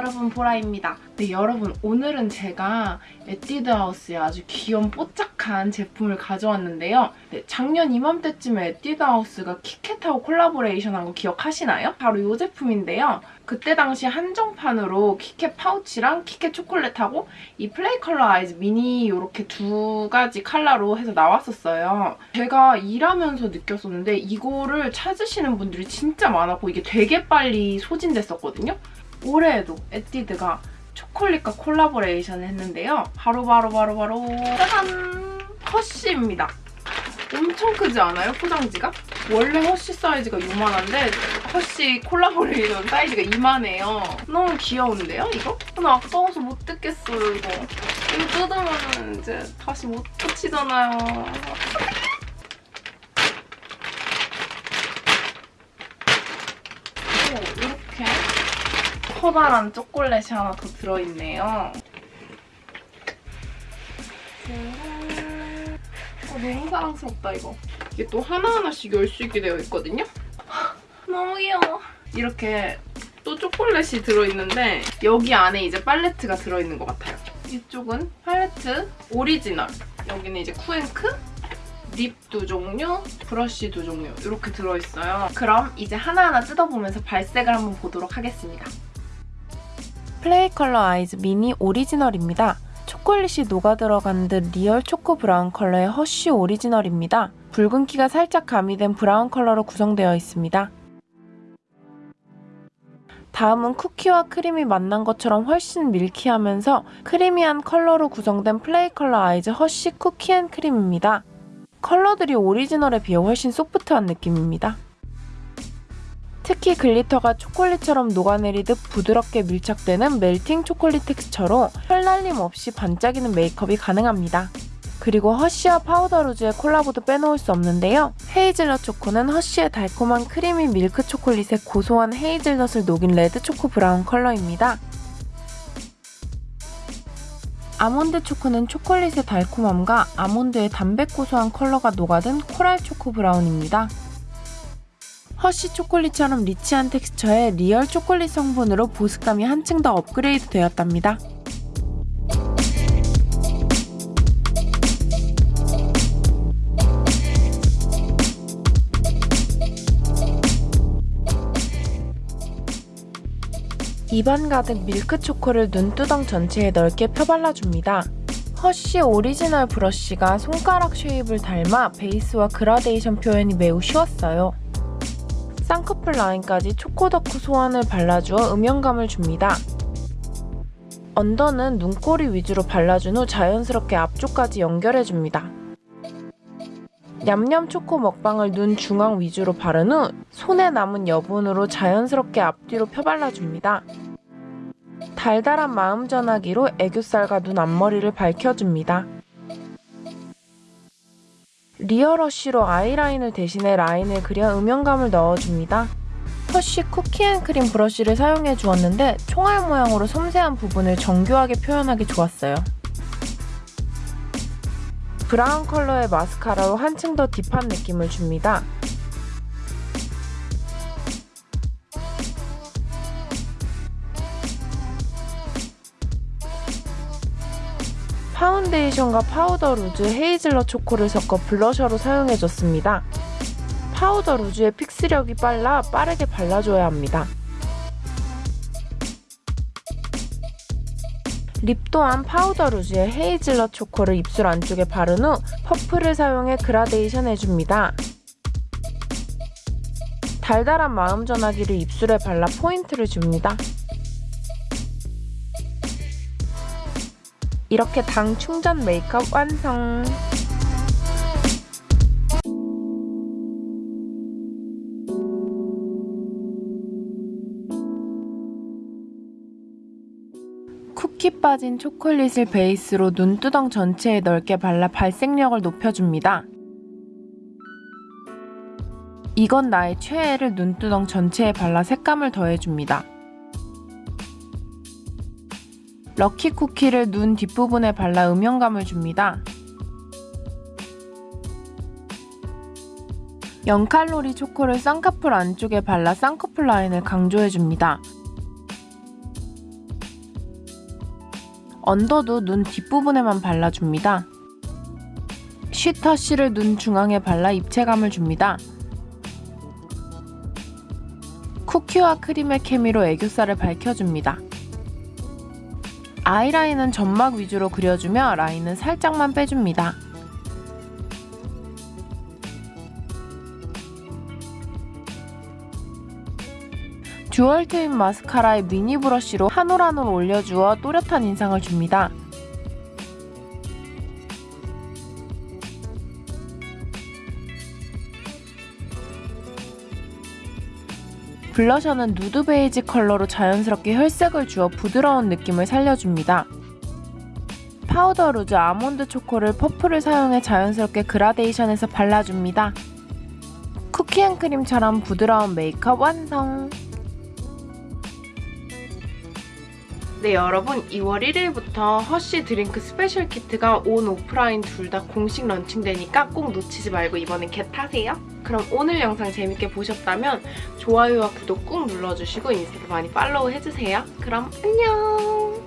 라라입니다. 네, 여러분 오늘은 제가 에뛰드하우스의 아주 귀여운 뽀짝한 제품을 가져왔는데요. 네, 작년 이맘때쯤에 에뛰드하우스가 킷캣하고 콜라보레이션한 거 기억하시나요? 바로 이 제품인데요. 그때 당시 한정판으로 킷캣 파우치랑 킷캣 초콜릿하고 이 Play Color Eyes Mini 이렇게 두 가지 컬러로 해서 나왔었어요. 제가 일하면서 느꼈었는데 이거를 찾으시는 분들이 진짜 많았고 이게 되게 빨리 소진됐었거든요. 올해에도 에뛰드가 초콜릿과 콜라보레이션을 했는데요. 바로 바로 바로 바로 짜잔! 허쉬입니다. 엄청 크지 않아요? 포장지가? 원래 허쉬 사이즈가 요만한데 허쉬 콜라보레이션 사이즈가 이만해요. 너무 귀여운데요, 이거? 나 아까워서 못 뜯겠어요, 이거. 이거 뜯으면 이제 다시 못 붙이잖아요. 오, 이렇게 커다란 초콜릿이 하나 더 들어있네요. 어, 너무 사랑스럽다, 이거. 이게 또 하나하나씩 열 수 있게 되어 있거든요? 너무 귀여워. 이렇게 또 초콜릿이 들어있는데 여기 안에 이제 팔레트가 들어있는 것 같아요. 이쪽은 팔레트 오리지널. 여기는 이제 쿠앤크, lip 두 종류, 브러쉬 두 종류 이렇게 들어있어요. 그럼 이제 하나하나 뜯어보면서 발색을 한번 보도록 하겠습니다. Play Color Eyes Mini 오리지널입니다. 초콜릿이 녹아 들어간 듯 real 초코 브라운 컬러의 허쉬 오리지널입니다. 붉은기가 살짝 가미된 브라운 컬러로 구성되어 있습니다. 다음은 쿠키와 크림이 만난 것처럼 훨씬 milky하면서 creamy한 컬러로 구성된 Play Color Eyes 허쉬 Cookie and Cream입니다. 컬러들이 오리지널에 비해 훨씬 소프트한 느낌입니다. 특히 glitter가 초콜릿처럼 녹아내리듯 부드럽게 밀착되는 melting 초콜릿 texture로 펄날림 없이 반짝이는 메이크업이 가능합니다. 그리고 허쉬와 Powder Rouge의 콜라보도 빼놓을 수 없는데요. 헤이즐넛 초코는 허쉬의 달콤한 creamy 밀크 초콜릿에 고소한 헤이즐넛을 녹인 레드 초코 브라운 컬러입니다. 아몬드 초코는 초콜릿의 달콤함과 아몬드의 담백 고소한 컬러가 녹아든 coral 초코 브라운입니다. 허쉬 초콜릿처럼 rich한 texture의 real 초콜릿 성분으로 보습감이 한층 더 업그레이드 되었답니다. 입안 가득 밀크 초코를 눈두덩 전체에 넓게 펴발라줍니다. 허쉬 오리지널 브러쉬가 손가락 shape을 닮아 베이스와 그라데이션 표현이 매우 쉬웠어요. 쌍꺼풀 라인까지 초코덕후 소환을 발라주어 음영감을 줍니다. under는 눈꼬리 위주로 발라준 후 자연스럽게 앞쪽까지 연결해줍니다. 냠냠 초코 먹방을 눈 중앙 위주로 바른 후 손에 남은 여분으로 자연스럽게 앞뒤로 펴발라줍니다. 달달한 마음 전화기로 애교살과 눈 앞머리를 밝혀줍니다. 리얼러쉬로 아이라인을 대신해 라인을 그려 음영감을 넣어줍니다. 허쉬 쿠키앤크림 브러쉬를 사용해 주었는데 총알 모양으로 섬세한 부분을 정교하게 표현하기 좋았어요. 브라운 컬러의 마스카라로 한층 더 deep한 느낌을 줍니다. 파운데이션과 파우더 루즈, 헤이즐넛 초코를 섞어 블러셔로 사용해줬습니다. 파우더 루즈의 fix력이 빨라 빠르게 발라줘야 합니다. lip 또한 파우더 루즈의 헤이즐넛 초코를 입술 안쪽에 바른 후 퍼프를 사용해 그라데이션 해줍니다. 달달한 마음 전화기를 입술에 발라 포인트를 줍니다. 이렇게 당 충전 메이크업 완성! 쿠키 빠진 초콜릿을 베이스로 눈두덩 전체에 넓게 발라 발색력을 높여줍니다. 이건 나의 최애를 눈두덩 전체에 발라 색감을 더해줍니다. 럭키 쿠키를 눈 뒷부분에 발라 음영감을 줍니다. 0칼로리 초코를 쌍꺼풀 안쪽에 발라 쌍꺼풀 라인을 강조해줍니다. 언더도 눈 뒷부분에만 발라줍니다. 쉬터쉬를 눈 중앙에 발라 입체감을 줍니다. 쿠키와 크림의 케미로 애교살을 밝혀줍니다. 아이라인은 점막 위주로 그려주며 라인은 살짝만 빼줍니다. 듀얼 트윈 마스카라의 미니 브러쉬로 한 올 한 올 올려주어 또렷한 인상을 줍니다. 블러셔는 누드 베이지 컬러로 자연스럽게 혈색을 주어 부드러운 느낌을 살려줍니다. 파우더 루즈 아몬드 초코를 퍼프를 사용해 자연스럽게 그라데이션해서 발라줍니다. 쿠키앤크림처럼 부드러운 메이크업 완성! 네 여러분 2월 1일부터 허쉬 드링크 스페셜 키트가 온 오프라인 둘 다 공식 런칭되니까 꼭 놓치지 말고 이번엔 get하세요. 그럼 오늘 영상 재밌게 보셨다면 좋아요와 구독 꾹 눌러주시고 인스타도 많이 팔로우 해주세요. 그럼 안녕!